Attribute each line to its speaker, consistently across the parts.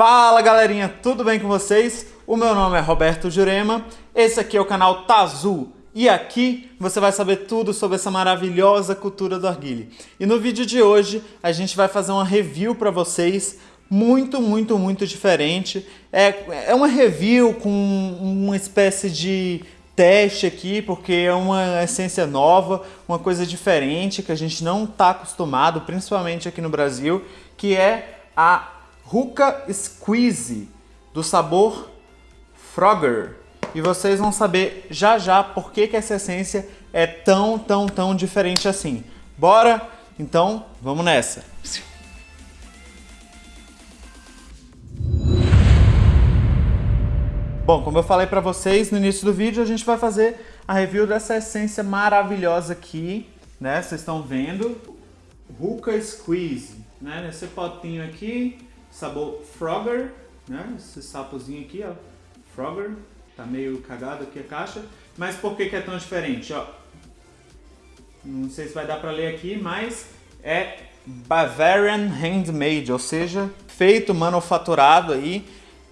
Speaker 1: Fala galerinha, tudo bem com vocês? O meu nome é Roberto Jurema, esse aqui é o canal Tazu e aqui você vai saber tudo sobre essa maravilhosa cultura do arguile. E no vídeo de hoje a gente vai fazer uma review para vocês muito, muito, muito diferente. É, é uma review com uma espécie de teste aqui, porque é uma essência nova, uma coisa diferente que a gente não está acostumado, principalmente aqui no Brasil, que é a Ruka Squeeze, do sabor Frogger. E vocês vão saber já já por que, que essa essência é tão, tão, tão diferente assim. Bora? Então, vamos nessa! Bom, como eu falei para vocês no início do vídeo, a gente vai fazer a review dessa essência maravilhosa aqui, né? Vocês estão vendo, Ruka Squeeze, né? Nesse potinho aqui, sabor Frogger, né? Esse sapozinho aqui, ó, Frogger, tá meio cagado aqui a caixa, mas por que que é tão diferente, ó? Não sei se vai dar para ler aqui, mas é Bavarian Handmade, ou seja, feito, manufaturado aí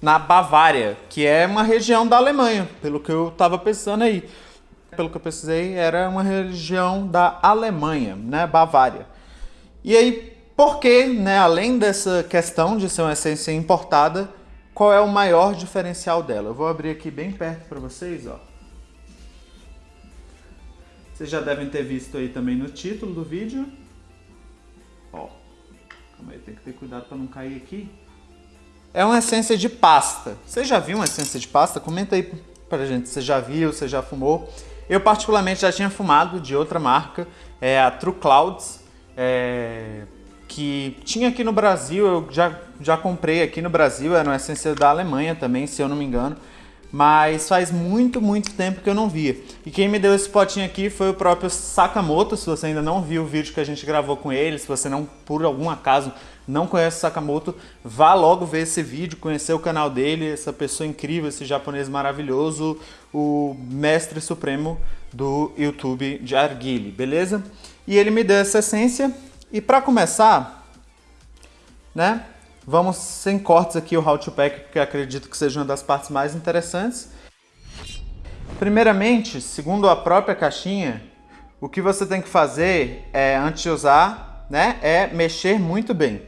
Speaker 1: na Bavária, que é uma região da Alemanha, pelo que eu estava pensando aí. Pelo que eu pesquisei, era uma região da Alemanha, né, Bavária. E aí, por que, né, além dessa questão de ser uma essência importada, qual é o maior diferencial dela? Eu vou abrir aqui bem perto para vocês, ó. Vocês já devem ter visto aí também no título do vídeo. Ó, calma aí, tem que ter cuidado para não cair aqui é uma essência de pasta. Você já viu uma essência de pasta? Comenta aí pra gente se você já viu, se já fumou. Eu particularmente já tinha fumado de outra marca, é a True Clouds, é, que tinha aqui no Brasil, eu já, já comprei aqui no Brasil, era uma essência da Alemanha também, se eu não me engano mas faz muito, muito tempo que eu não via. E quem me deu esse potinho aqui foi o próprio Sakamoto, se você ainda não viu o vídeo que a gente gravou com ele, se você não, por algum acaso, não conhece o Sakamoto, vá logo ver esse vídeo, conhecer o canal dele, essa pessoa incrível, esse japonês maravilhoso, o mestre supremo do YouTube de Arguile, beleza? E ele me deu essa essência, e para começar, né, Vamos sem cortes aqui o How to Pack, porque acredito que seja uma das partes mais interessantes. Primeiramente, segundo a própria caixinha, o que você tem que fazer é, antes de usar, né, é mexer muito bem.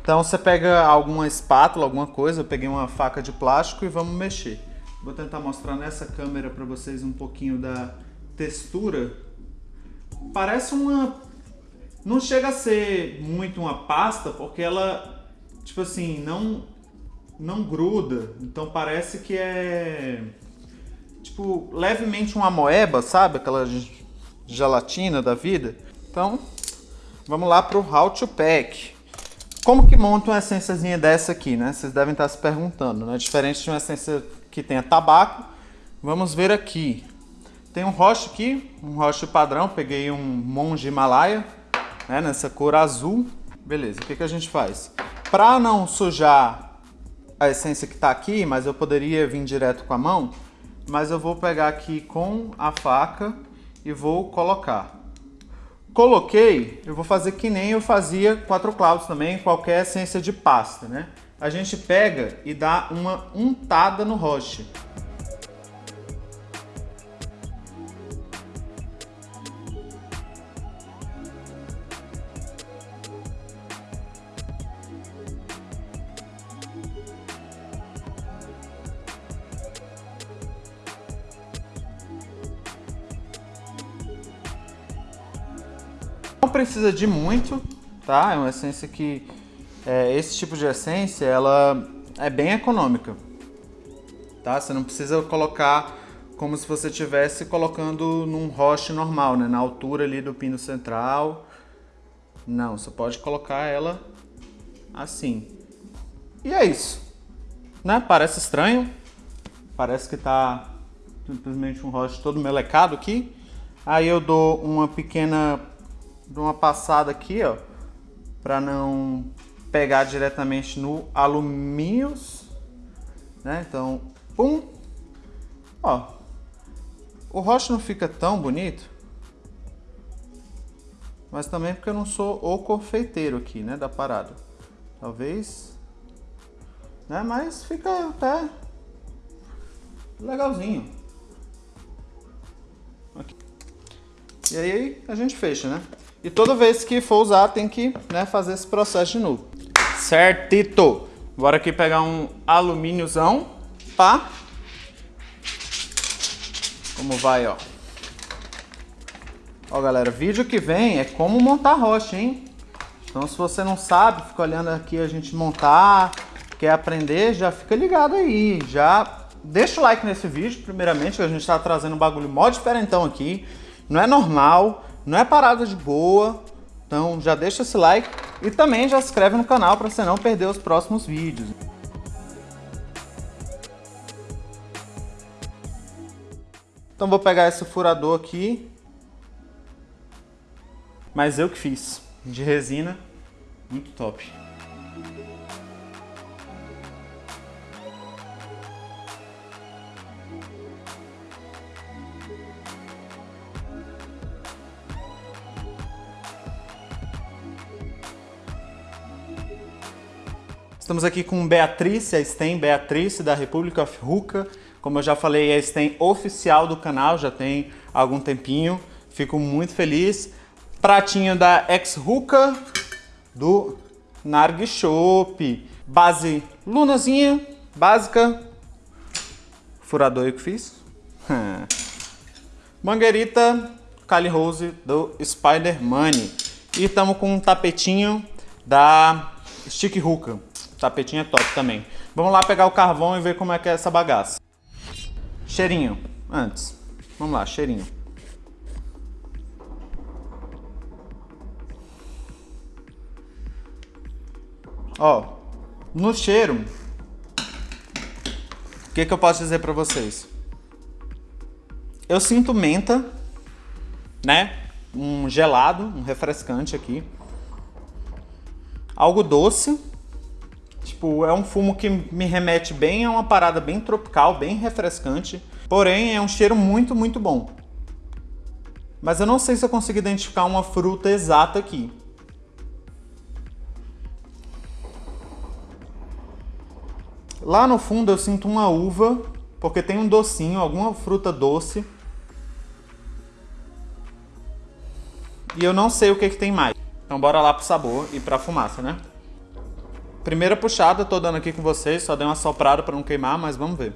Speaker 1: Então você pega alguma espátula, alguma coisa, eu peguei uma faca de plástico e vamos mexer. Vou tentar mostrar nessa câmera para vocês um pouquinho da textura. Parece uma... Não chega a ser muito uma pasta, porque ela tipo assim, não, não gruda. Então parece que é, tipo, levemente uma moeba, sabe? Aquela gelatina da vida. Então, vamos lá para o How to Pack. Como que monta uma essênciazinha dessa aqui, né? Vocês devem estar se perguntando, né? Diferente de uma essência que tenha tabaco, vamos ver aqui. Tem um roche aqui, um roche padrão, peguei um monge Himalaia, né? Nessa cor azul. Beleza, o que, que a gente faz? Para não sujar a essência que está aqui, mas eu poderia vir direto com a mão, mas eu vou pegar aqui com a faca e vou colocar. Coloquei, eu vou fazer que nem eu fazia quatro clouds também, qualquer essência de pasta, né? A gente pega e dá uma untada no roche. Não precisa de muito, tá? É uma essência que... É, esse tipo de essência, ela é bem econômica, tá? Você não precisa colocar como se você estivesse colocando num roche normal, né? Na altura ali do pino central. Não, você pode colocar ela assim. E é isso. Né? Parece estranho. Parece que tá simplesmente um roche todo melecado aqui. Aí eu dou uma pequena dou uma passada aqui, ó, para não pegar diretamente no alumínio, né? Então, pum, ó, o rocha não fica tão bonito, mas também porque eu não sou o confeiteiro aqui, né, da parada. Talvez né? Mas fica até legalzinho. Aqui. E aí a gente fecha, né? E toda vez que for usar tem que né, fazer esse processo de novo. Certito! Bora aqui pegar um alumíniozão, pá. Como vai, ó. Ó, galera, vídeo que vem é como montar rocha, hein? Então, se você não sabe, fica olhando aqui a gente montar, quer aprender, já fica ligado aí. Já deixa o like nesse vídeo, primeiramente, que a gente está trazendo um bagulho mó diferentão aqui. Não é normal, não é parada de boa. Então, já deixa esse like e também já se inscreve no canal para você não perder os próximos vídeos. Então, vou pegar esse furador aqui mas eu que fiz, de resina, muito top. Estamos aqui com Beatriz, a Stem Beatriz da República Ruka. Como eu já falei, a Stem oficial do canal, já tem algum tempinho. Fico muito feliz. Pratinho da Ex-Ruka, do Narg Shop. Base lunazinha, básica. Furador eu que fiz. Mangueirita Kali Rose do Spider Money. E estamos com um tapetinho da Stick Ruka. Tapetinho é top também. Vamos lá pegar o carvão e ver como é que é essa bagaça. Cheirinho, antes. Vamos lá, cheirinho. Ó, no cheiro, o que, que eu posso dizer pra vocês? Eu sinto menta, né? Um gelado, um refrescante aqui. Algo doce. Tipo, é um fumo que me remete bem a uma parada bem tropical, bem refrescante. Porém, é um cheiro muito, muito bom. Mas eu não sei se eu consigo identificar uma fruta exata aqui. Lá no fundo eu sinto uma uva, porque tem um docinho, alguma fruta doce. E eu não sei o que, que tem mais. Então bora lá pro sabor e pra fumaça, né? Primeira puxada, tô dando aqui com vocês, só dei uma soprada pra não queimar, mas vamos ver.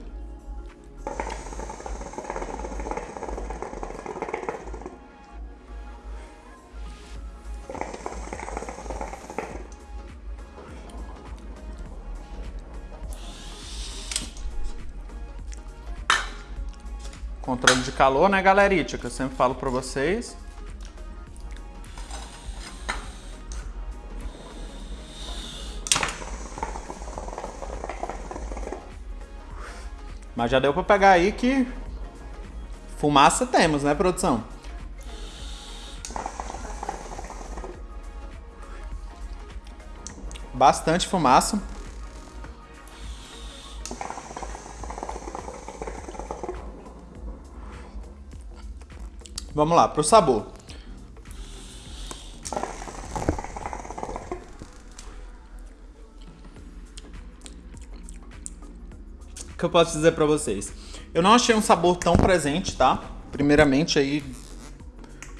Speaker 1: Controle de calor, né, galerite? Que eu sempre falo pra vocês. Mas já deu pra pegar aí que fumaça temos, né, produção? Bastante fumaça. Vamos lá, pro sabor. Que eu posso dizer pra vocês? Eu não achei um sabor tão presente, tá? Primeiramente aí,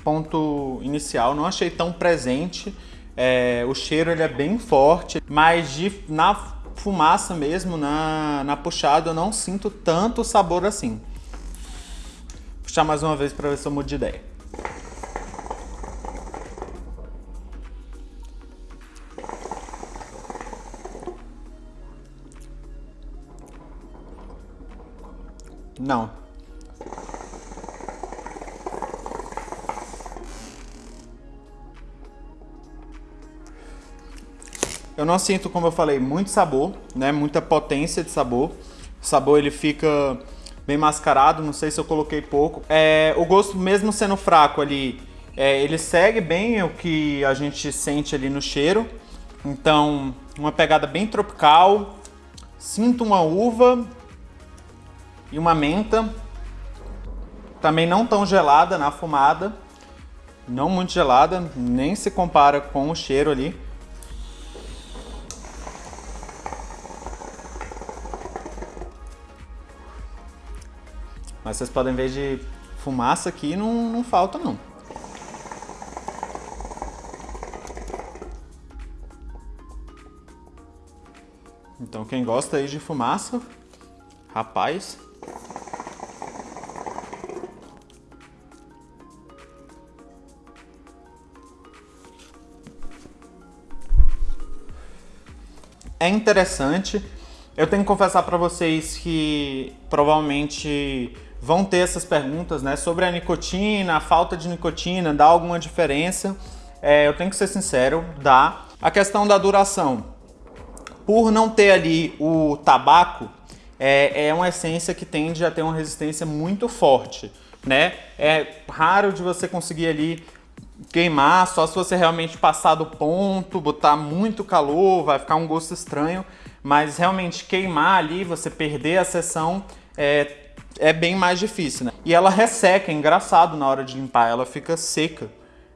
Speaker 1: ponto inicial, não achei tão presente. É, o cheiro ele é bem forte, mas de, na fumaça mesmo, na, na puxada, eu não sinto tanto sabor assim puxar mais uma vez para ver se eu mudo de ideia. Não. Eu não sinto, como eu falei, muito sabor, né? Muita potência de sabor. O sabor ele fica bem mascarado, não sei se eu coloquei pouco. É, o gosto, mesmo sendo fraco ali, é, ele segue bem o que a gente sente ali no cheiro. Então, uma pegada bem tropical. Sinto uma uva e uma menta, também não tão gelada na fumada, não muito gelada, nem se compara com o cheiro ali. Mas vocês podem ver de fumaça aqui, não, não falta não. Então quem gosta aí de fumaça, rapaz, é interessante. Eu tenho que confessar para vocês que provavelmente vão ter essas perguntas né, sobre a nicotina, a falta de nicotina, dá alguma diferença? É, eu tenho que ser sincero, dá. A questão da duração. Por não ter ali o tabaco, é, é uma essência que tende a ter uma resistência muito forte. Né? É raro de você conseguir ali queimar, só se você realmente passar do ponto, botar muito calor, vai ficar um gosto estranho, mas realmente queimar ali, você perder a sessão, é, é bem mais difícil, né? E ela resseca, é engraçado na hora de limpar, ela fica seca.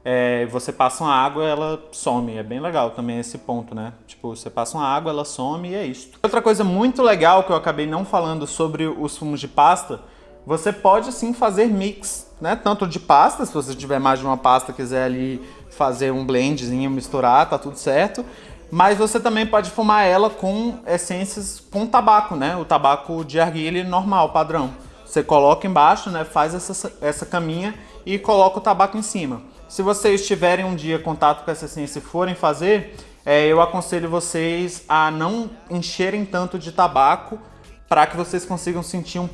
Speaker 1: É, você passa uma água, ela some. É bem legal também esse ponto, né? Tipo, você passa uma água, ela some e é isso. Outra coisa muito legal que eu acabei não falando sobre os fumos de pasta, você pode sim fazer mix né? Tanto de pasta, se você tiver mais de uma pasta quiser ali fazer um blendzinho, misturar, tá tudo certo. Mas você também pode fumar ela com essências com tabaco, né? O tabaco de arguilha normal, padrão. Você coloca embaixo, né? Faz essa, essa caminha e coloca o tabaco em cima. Se vocês tiverem um dia contato com essa essência e forem fazer, é, eu aconselho vocês a não encherem tanto de tabaco para que vocês consigam sentir um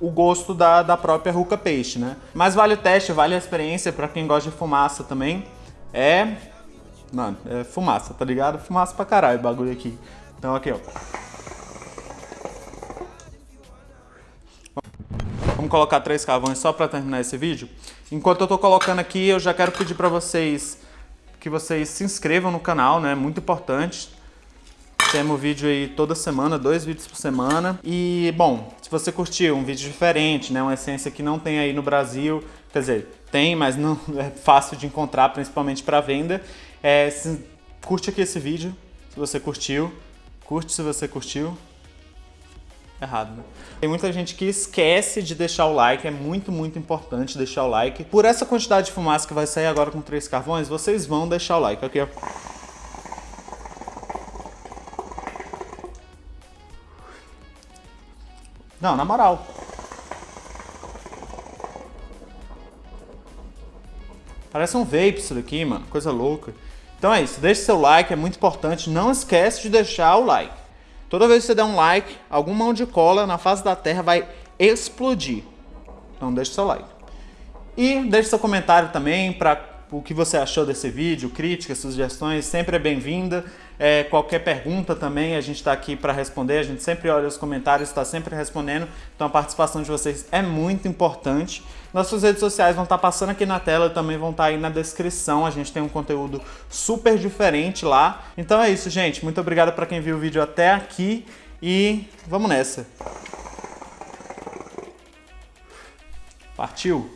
Speaker 1: o gosto da, da própria ruca peixe, né? Mas vale o teste, vale a experiência para quem gosta de fumaça também. É... Mano, é fumaça, tá ligado? Fumaça pra caralho o bagulho aqui. Então aqui, ó. Vamos colocar três carvões só para terminar esse vídeo. Enquanto eu tô colocando aqui, eu já quero pedir para vocês que vocês se inscrevam no canal, né? Muito importante. Temos vídeo aí toda semana, dois vídeos por semana. E, bom, se você curtiu um vídeo diferente, né, uma essência que não tem aí no Brasil, quer dizer, tem, mas não é fácil de encontrar, principalmente para venda, é, se, curte aqui esse vídeo, se você curtiu. Curte se você curtiu. Errado, né? Tem muita gente que esquece de deixar o like, é muito, muito importante deixar o like. Por essa quantidade de fumaça que vai sair agora com três carvões, vocês vão deixar o like, ok? Não, na moral. Parece um vape isso daqui, mano. Coisa louca. Então é isso. Deixe seu like, é muito importante. Não esquece de deixar o like. Toda vez que você der um like, alguma mão de cola na face da terra vai explodir. Então deixe seu like. E deixe seu comentário também para o que você achou desse vídeo, críticas, sugestões, sempre é bem-vinda. É, qualquer pergunta também, a gente está aqui para responder, a gente sempre olha os comentários, está sempre respondendo, então a participação de vocês é muito importante. Nossas redes sociais vão estar tá passando aqui na tela, também vão estar tá aí na descrição, a gente tem um conteúdo super diferente lá. Então é isso, gente, muito obrigado para quem viu o vídeo até aqui e vamos nessa. Partiu!